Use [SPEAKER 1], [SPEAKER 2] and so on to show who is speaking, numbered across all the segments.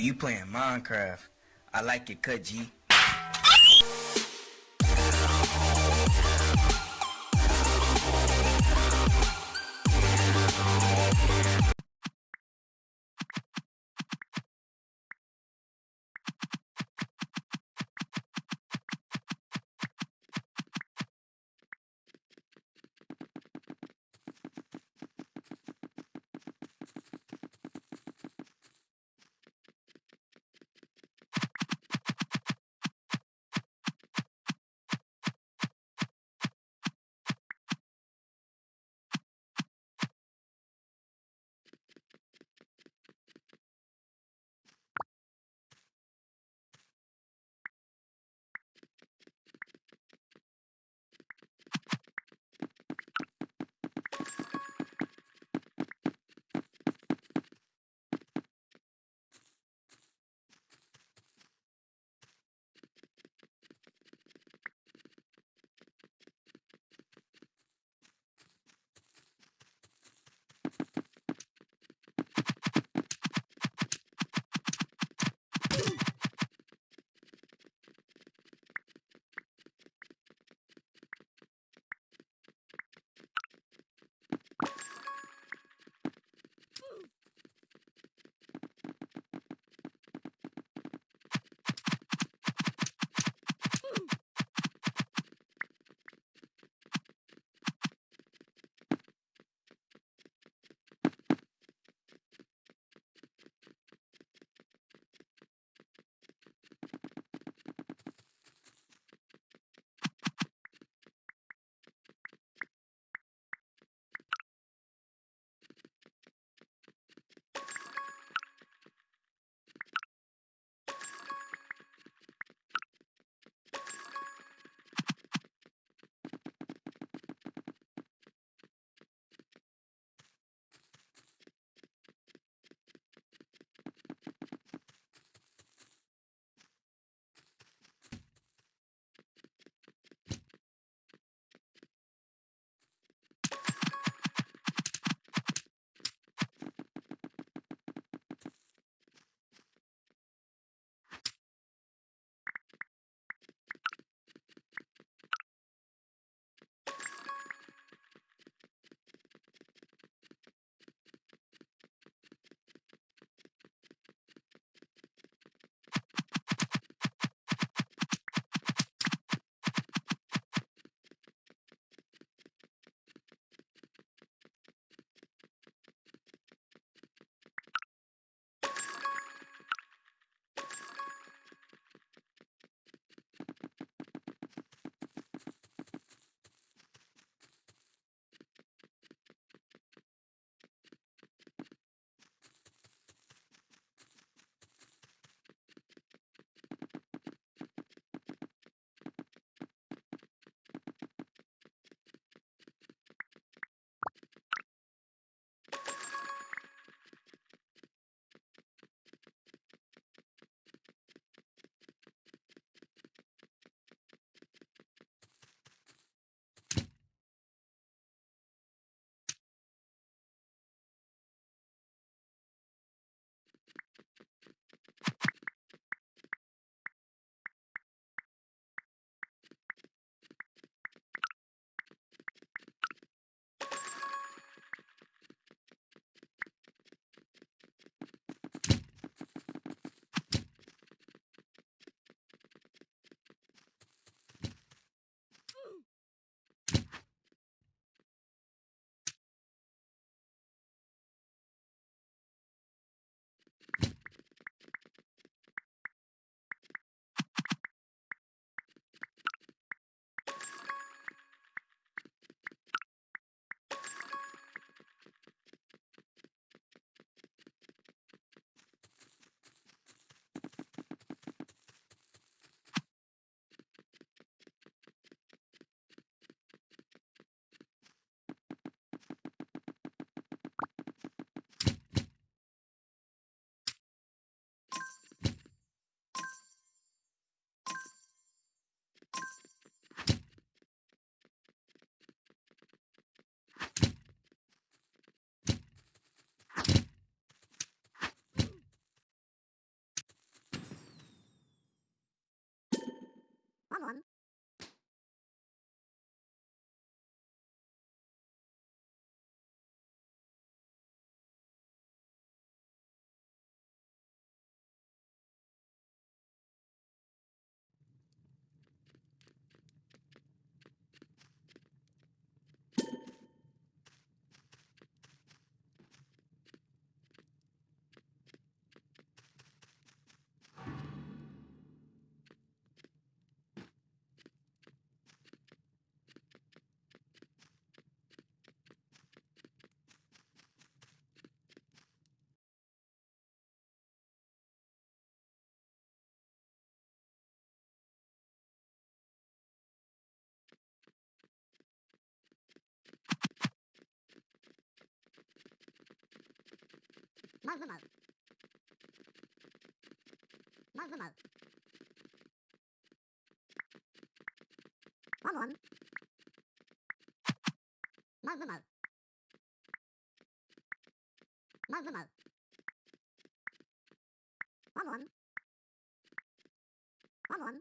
[SPEAKER 1] you playing Minecraft. I like it, cut G.
[SPEAKER 2] Mal mal. Mal mal. Mal mal. Mal mal. Mal mal.
[SPEAKER 1] Mal mal. Mal mal.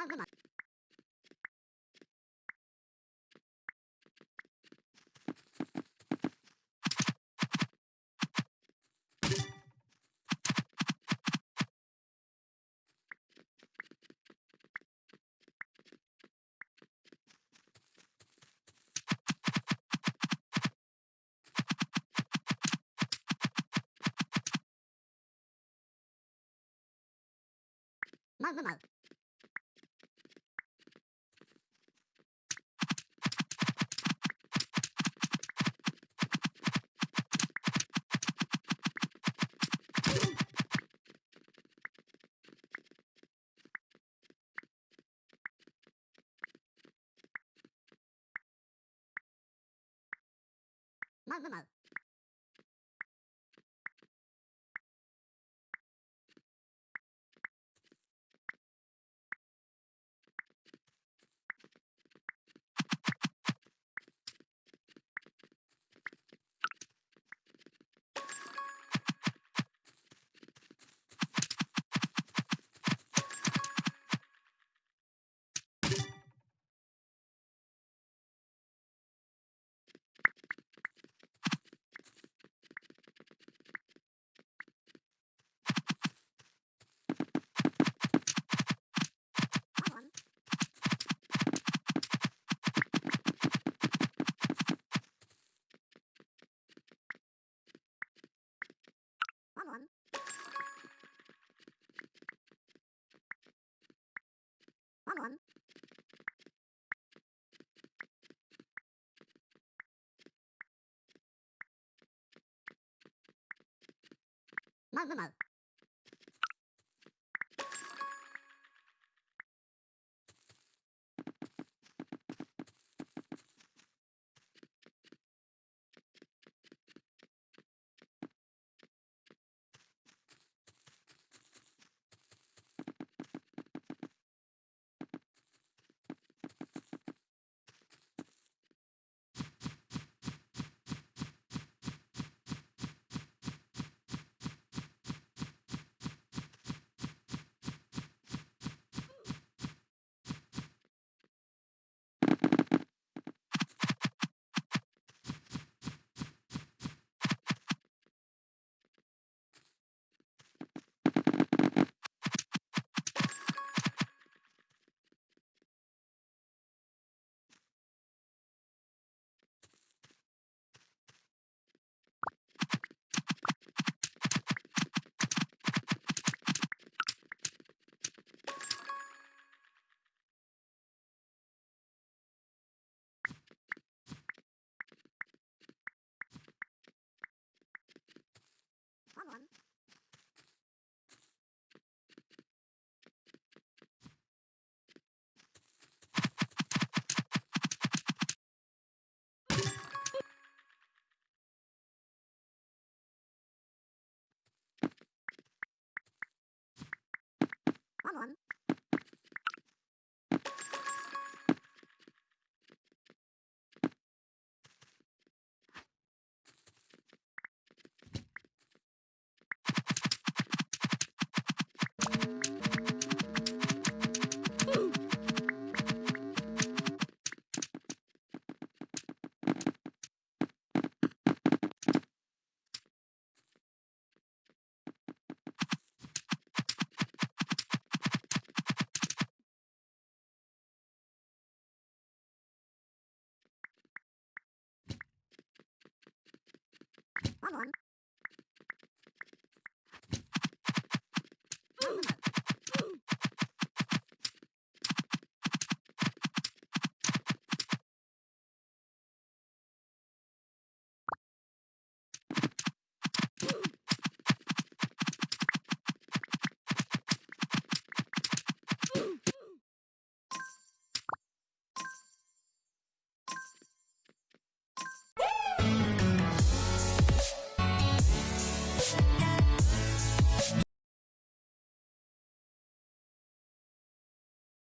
[SPEAKER 1] マグママグマ Mal, mal, mal. まうままう。one. Boom.